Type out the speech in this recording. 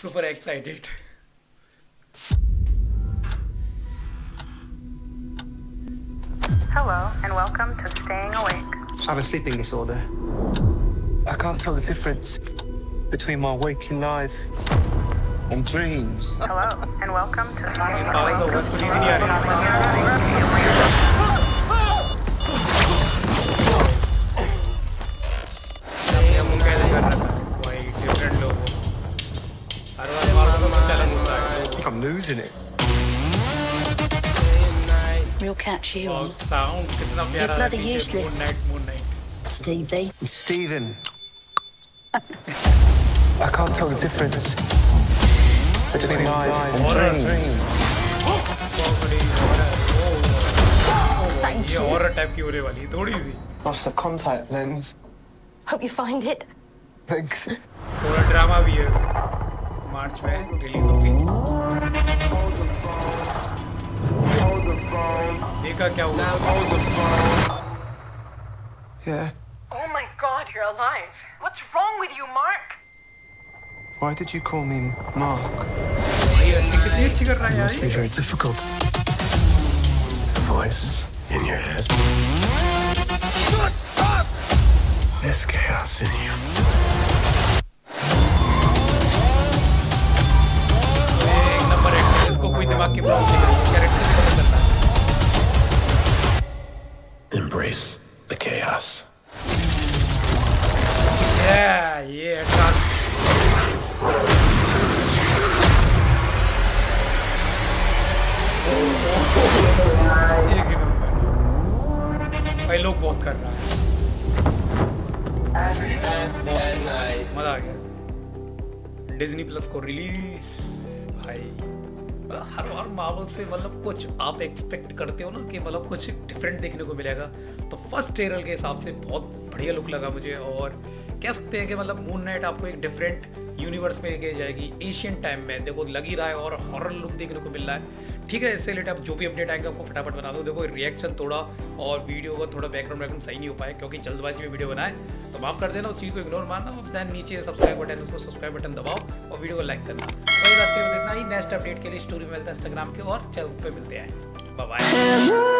super excited. Hello, and welcome to Staying Awake. I have a sleeping disorder. I can't tell the difference between my waking life and dreams. Hello, and welcome to Staying Awake. I'm losing it. We'll catch you on. You're bloody useless. Stevie. Steven. I can't tell the difference between life and dreams. Thank you. Lost the contact lens. Hope you find it. Thanks. मार्च में release होगी देखा क्या हुआ Yeah. Oh my god, you're alive. What's wrong with you, Mark? Why did you call me Mark? ये acting कितनी अच्छी कर रहा है यार Must be ये। very difficult. The voice in your head. There's chaos in you. Embrace the chaos. Yeah, yeah, number भाई लोग बहुत कर रहा है। मज़ा आ गया। डिज्नी प्लस को रिलीज़ भाई। हर बार मार्वल से मतलब कुछ आप एक्सपेक्ट करते हो ना कि मतलब कुछ डिफरेंट देखने को मिलेगा। तो फ़र्स्ट ट्रेलर के हिसाब से बहुत बढ़िया लुक लगा मुझे और कह सकते हैं कि मतलब मून नाइट आपको एक डिफरेंट यूनिवर्स में लेके जाएगी। एशियन टाइम में देखो, लग ही रहा है और हॉरर लुक देखने को मिल रहा है। ठीक है, इससे रिलेटेड जो भी अपडेट आएगा, आपको फटाफट बता दो। देखो रिएक्शन थोड़ा और वीडियो का थोड़ा बैकग्राउंड बैकग्राउंड सही नहीं हो पाया, क्योंकि जल्दबाजी में वीडियो बनाए तो माफ़ कर देना, उस चीज़ को इग्नोर मारना और देन नीचे सब्सक्राइब बटन उसको सब्सक्राइब बटन दबाओ और वीडियो को लाइक करना। लिए बस इतना ही। नेक्स्ट अपडेट के लिए स्टोरी मिलता है इंस्टाग्राम के और चैनल पर मिलते हैं। बाय